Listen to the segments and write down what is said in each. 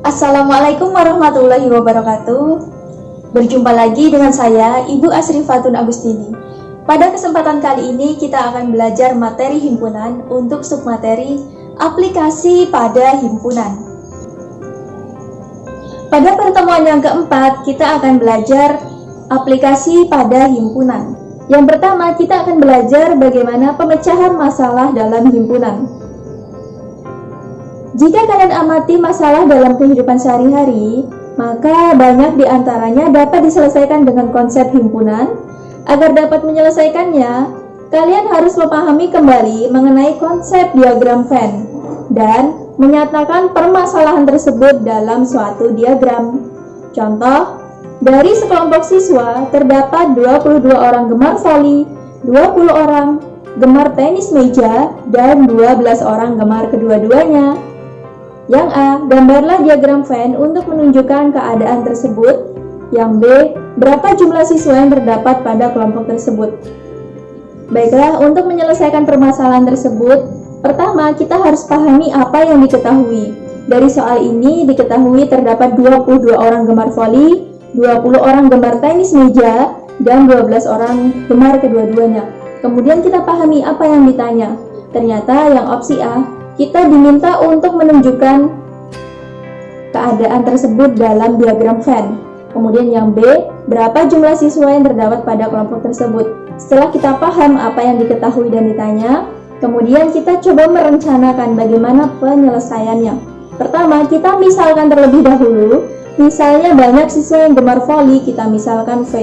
Assalamualaikum warahmatullahi wabarakatuh. Berjumpa lagi dengan saya, Ibu Asrifatun Agustini. Pada kesempatan kali ini kita akan belajar materi himpunan untuk submateri aplikasi pada himpunan. Pada pertemuan yang keempat, kita akan belajar aplikasi pada himpunan. Yang pertama, kita akan belajar bagaimana pemecahan masalah dalam himpunan jika kalian amati masalah dalam kehidupan sehari-hari, maka banyak di antaranya dapat diselesaikan dengan konsep himpunan. Agar dapat menyelesaikannya, kalian harus memahami kembali mengenai konsep diagram Venn dan menyatakan permasalahan tersebut dalam suatu diagram. Contoh, dari sekelompok siswa terdapat 22 orang gemar voli, 20 orang gemar tenis meja, dan 12 orang gemar kedua-duanya. Yang A, gambarlah diagram Venn untuk menunjukkan keadaan tersebut. Yang B, berapa jumlah siswa yang terdapat pada kelompok tersebut. Baiklah, untuk menyelesaikan permasalahan tersebut, pertama kita harus pahami apa yang diketahui. Dari soal ini diketahui terdapat 22 orang gemar voli, 20 orang gemar tenis meja, dan 12 orang gemar kedua-duanya. Kemudian kita pahami apa yang ditanya. Ternyata yang opsi A kita diminta untuk menunjukkan keadaan tersebut dalam diagram Venn. Kemudian yang B, berapa jumlah siswa yang terdapat pada kelompok tersebut. Setelah kita paham apa yang diketahui dan ditanya, kemudian kita coba merencanakan bagaimana penyelesaiannya. Pertama, kita misalkan terlebih dahulu, misalnya banyak siswa yang gemar voli, kita misalkan V,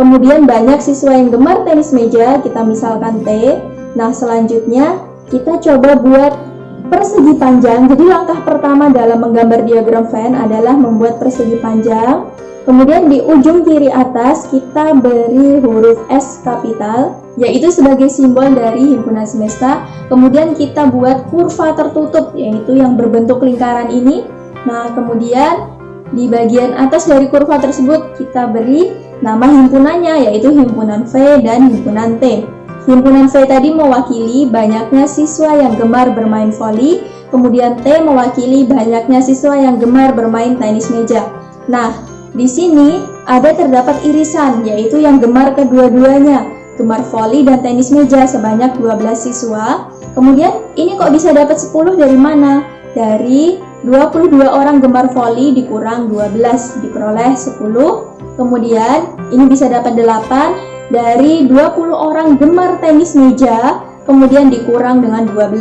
kemudian banyak siswa yang gemar tenis meja, kita misalkan T. Nah, selanjutnya kita coba buat persegi panjang. Jadi langkah pertama dalam menggambar diagram Venn adalah membuat persegi panjang. Kemudian di ujung kiri atas kita beri huruf S kapital yaitu sebagai simbol dari himpunan semesta. Kemudian kita buat kurva tertutup yaitu yang berbentuk lingkaran ini. Nah, kemudian di bagian atas dari kurva tersebut kita beri nama himpunannya yaitu himpunan V dan himpunan T. Himpunan V tadi mewakili banyaknya siswa yang gemar bermain voli, kemudian T mewakili banyaknya siswa yang gemar bermain tenis meja. Nah, di sini ada terdapat irisan, yaitu yang gemar kedua-duanya, gemar voli dan tenis meja sebanyak 12 siswa. Kemudian, ini kok bisa dapat 10 dari mana? Dari 22 orang gemar voli dikurang 12, diperoleh 10. Kemudian, ini bisa dapat 8, dari 20 orang gemar tenis meja kemudian dikurang dengan 12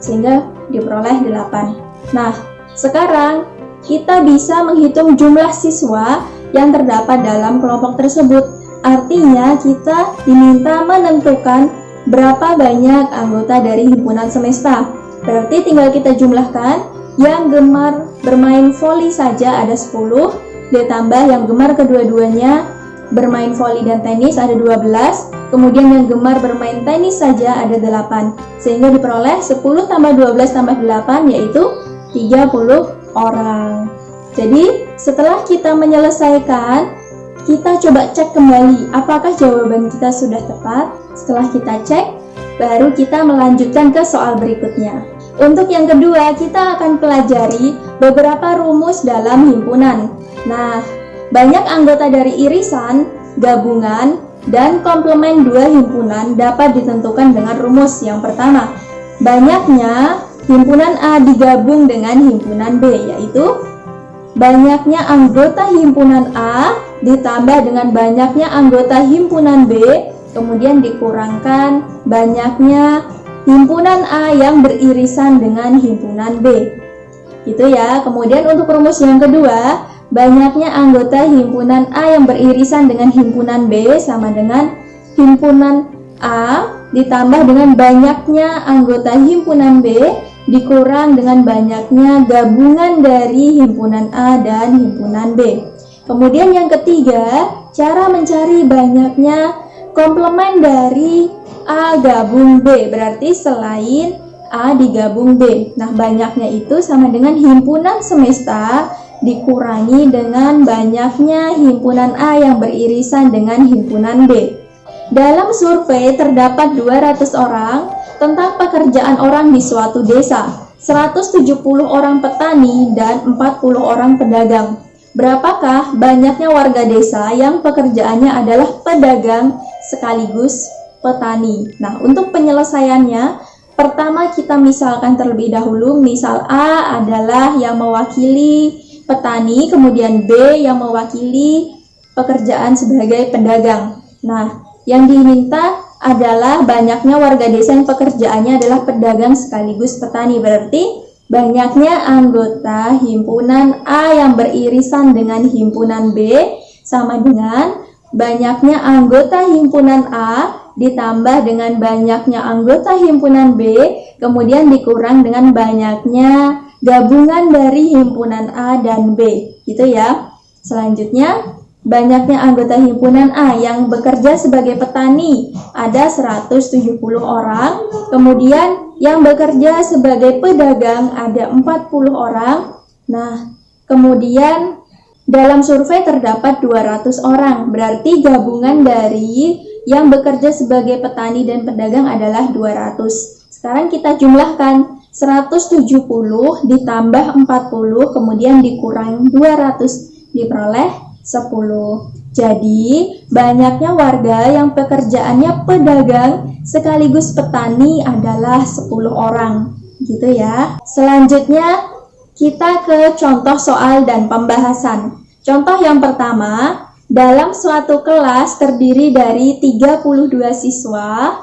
sehingga diperoleh 8 nah sekarang kita bisa menghitung jumlah siswa yang terdapat dalam kelompok tersebut. Artinya kita diminta menentukan berapa banyak anggota dari himpunan semesta. Berarti tinggal kita jumlahkan yang gemar bermain voli saja ada 10 ditambah yang gemar kedua-duanya bermain voli dan tenis ada 12, kemudian yang gemar bermain tenis saja ada 8, sehingga diperoleh 10 tambah 12 tambah 8 yaitu 30 orang. Jadi setelah kita menyelesaikan, kita coba cek kembali apakah jawaban kita sudah tepat. Setelah kita cek, baru kita melanjutkan ke soal berikutnya. Untuk yang kedua, kita akan pelajari beberapa rumus dalam himpunan. Nah, banyak anggota dari irisan, gabungan, dan komplemen dua himpunan dapat ditentukan dengan rumus yang pertama. Banyaknya himpunan A digabung dengan himpunan B, yaitu banyaknya anggota himpunan A ditambah dengan banyaknya anggota himpunan B, kemudian dikurangkan banyaknya himpunan A yang beririsan dengan himpunan B. Itu ya. Kemudian untuk rumus yang kedua, Banyaknya anggota himpunan A yang beririsan dengan himpunan B sama dengan himpunan A ditambah dengan banyaknya anggota himpunan B dikurang dengan banyaknya gabungan dari himpunan A dan himpunan B. Kemudian yang ketiga, cara mencari banyaknya komplement dari A gabung B. Berarti selain A digabung B. Nah, banyaknya itu sama dengan himpunan semesta dikurangi dengan banyaknya himpunan A yang beririsan dengan himpunan B. Dalam survei terdapat 200 orang tentang pekerjaan orang di suatu desa. 170 orang petani dan 40 orang pedagang. Berapakah banyaknya warga desa yang pekerjaannya adalah pedagang sekaligus petani? Nah, untuk penyelesaiannya, pertama kita misalkan terlebih dahulu, misal A adalah yang mewakili petani, kemudian B yang mewakili pekerjaan sebagai pedagang. Nah, yang diminta adalah banyaknya warga desa yang pekerjaannya adalah pedagang sekaligus petani. Berarti banyaknya anggota himpunan A yang beririsan dengan himpunan B sama dengan banyaknya anggota himpunan A ditambah dengan banyaknya anggota himpunan B kemudian dikurang dengan banyaknya gabungan dari himpunan A dan B gitu ya. Selanjutnya banyaknya anggota himpunan A yang bekerja sebagai petani. Ada 170 orang. Kemudian yang bekerja sebagai pedagang ada 40 orang. Nah kemudian dalam survei terdapat 200 orang. Berarti gabungan dari yang bekerja sebagai petani dan pedagang adalah 200 sekarang kita jumlahkan 170 ditambah 40 kemudian dikurang 200 diperoleh 10 jadi banyaknya warga yang pekerjaannya pedagang sekaligus petani adalah 10 orang. Gitu ya. Selanjutnya kita ke contoh soal dan pembahasan. Contoh yang pertama dalam suatu kelas terdiri dari 32 siswa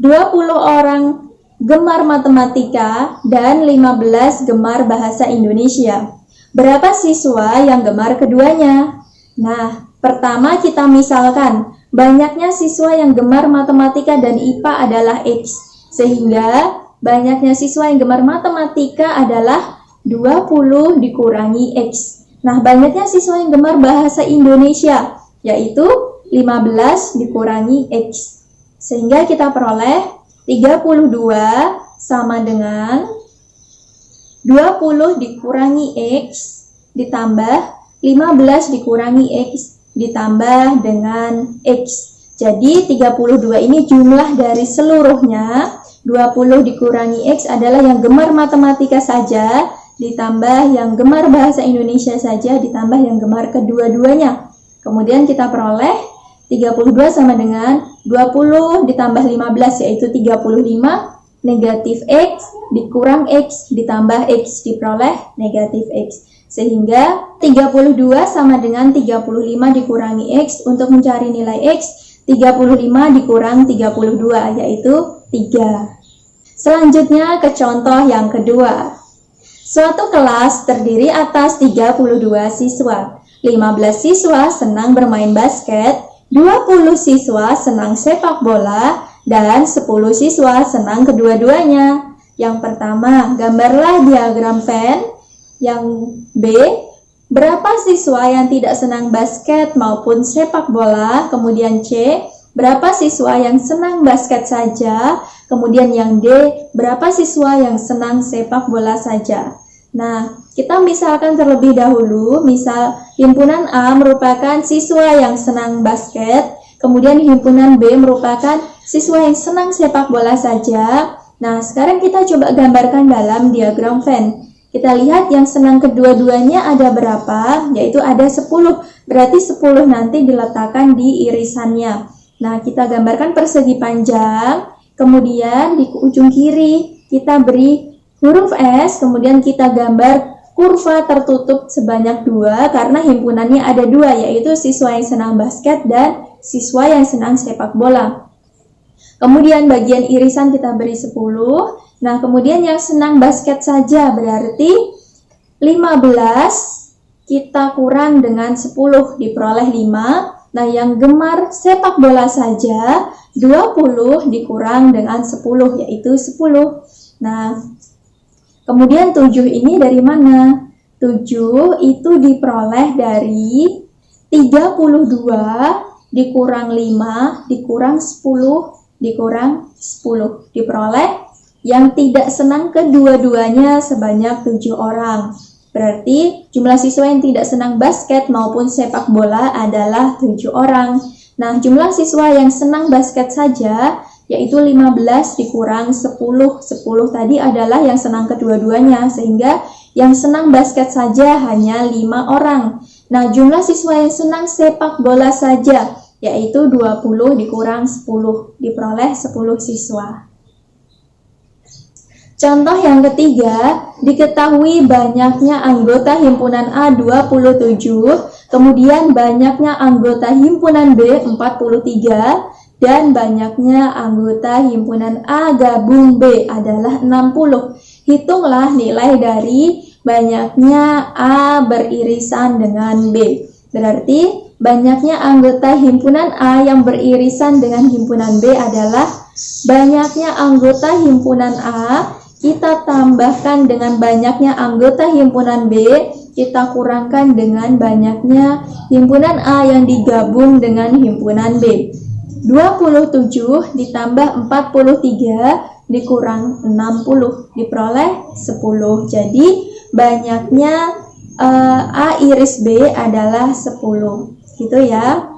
20 orang gemar matematika, dan 15 gemar bahasa Indonesia. Berapa siswa yang gemar keduanya? Nah, pertama kita misalkan, banyaknya siswa yang gemar matematika dan IPA adalah X, sehingga banyaknya siswa yang gemar matematika adalah 20 dikurangi X. Nah, banyaknya siswa yang gemar bahasa Indonesia, yaitu 15 dikurangi X. Sehingga kita peroleh 32 sama dengan 20 dikurangi X ditambah 15 dikurangi X ditambah dengan X. Jadi 32 ini jumlah dari seluruhnya 20 dikurangi X adalah yang gemar matematika saja ditambah yang gemar bahasa Indonesia saja ditambah yang gemar kedua-duanya. Kemudian kita peroleh 32 sama dengan 20 ditambah 15 yaitu 35 negatif X dikurang X ditambah X diperoleh negatif X. Sehingga 32 sama dengan 35 dikurangi X. Untuk mencari nilai X 35 dikurang 32 yaitu 3 selanjutnya ke contoh yang kedua. Suatu kelas terdiri atas 32 siswa. 15 siswa senang bermain basket 20 siswa senang sepak bola dan 10 siswa senang kedua-duanya. Yang pertama, gambarlah diagram pen. Yang B, berapa siswa yang tidak senang basket maupun sepak bola? Kemudian C, berapa siswa yang senang basket saja? Kemudian yang D, berapa siswa yang senang sepak bola saja? Nah, kita misalkan terlebih dahulu, misal himpunan A merupakan siswa yang senang basket, kemudian himpunan B merupakan siswa yang senang sepak bola saja. Nah, sekarang kita coba gambarkan dalam diagram Venn. Kita lihat yang senang kedua-duanya ada berapa, yaitu ada 10. Berarti 10 nanti diletakkan di irisannya. Nah, kita gambarkan persegi panjang, kemudian di ujung kiri kita beri Huruf S kemudian kita gambar kurva tertutup sebanyak dua karena himpunannya ada dua yaitu siswa yang senang basket dan siswa yang senang sepak bola. Kemudian bagian irisan kita beri 10. Nah, kemudian yang senang basket saja berarti 15 kita kurang dengan 10 diperoleh 5. Nah, yang gemar sepak bola saja 20 dikurang dengan 10 yaitu 10. Nah, Kemudian 7 ini dari mana? 7 itu diperoleh dari 32 dikurang 5 dikurang 10 dikurang 10 diperoleh yang tidak senang kedua-duanya sebanyak 7 orang. Berarti jumlah siswa yang tidak senang basket maupun sepak bola adalah 7 orang. Nah, jumlah siswa yang senang basket saja yaitu 15 dikurang 10. 10 tadi adalah yang senang kedua-duanya, sehingga yang senang basket saja hanya 5 orang. Nah, jumlah siswa yang senang sepak bola saja, yaitu 20 dikurang 10, diperoleh 10 siswa. Contoh yang ketiga, diketahui banyaknya anggota himpunan A 27, kemudian banyaknya anggota himpunan B 43, dan banyaknya anggota himpunan A gabung B adalah 60. Hitunglah nilai dari banyaknya A beririsan dengan B. Berarti banyaknya anggota himpunan A yang beririsan dengan himpunan B adalah banyaknya anggota himpunan A kita tambahkan dengan banyaknya anggota himpunan B, kita kurangkan dengan banyaknya himpunan A yang digabung dengan himpunan B. 27 ditambah 43 dikurang 60 diperoleh 10. Jadi banyaknya uh, A iris B adalah 10. Gitu ya.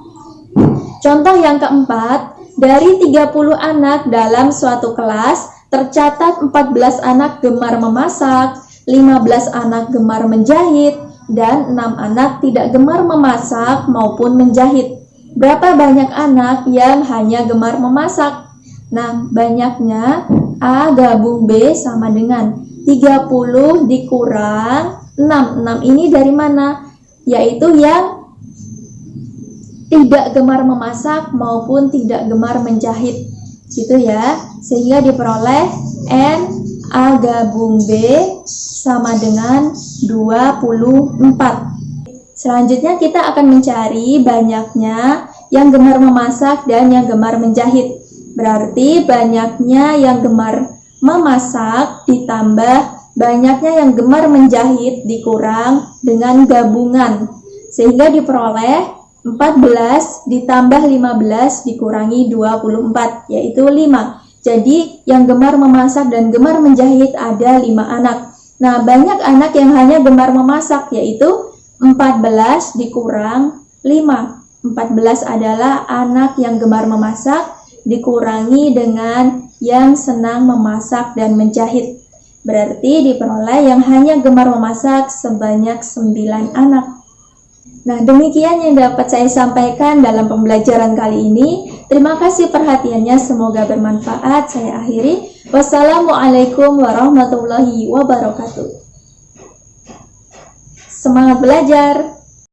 Contoh yang keempat, dari 30 anak dalam suatu kelas Tercatat 14 anak gemar memasak, 15 anak gemar menjahit, dan 6 anak tidak gemar memasak maupun menjahit. Berapa banyak anak yang hanya gemar memasak? Nah, banyaknya A gabung B sama dengan 30 dikurang 6. 6 ini dari mana? Yaitu yang tidak gemar memasak maupun tidak gemar menjahit gitu ya sehingga diperoleh N A gabung B sama dengan 24 selanjutnya kita akan mencari banyaknya yang gemar memasak dan yang gemar menjahit. Berarti banyaknya yang gemar memasak ditambah banyaknya yang gemar menjahit dikurang dengan gabungan. Sehingga diperoleh 14 ditambah 15 dikurangi 24 yaitu 5 jadi yang gemar memasak dan gemar menjahit ada 5 anak. Nah banyak anak yang hanya gemar memasak yaitu 14 dikurang 5 14 adalah anak yang gemar memasak dikurangi dengan yang senang memasak dan menjahit berarti diperoleh yang hanya gemar memasak sebanyak 9 anak Nah, demikian yang dapat saya sampaikan dalam pembelajaran kali ini. Terima kasih perhatiannya, semoga bermanfaat. Saya akhiri. Wassalamualaikum warahmatullahi wabarakatuh. Semangat belajar!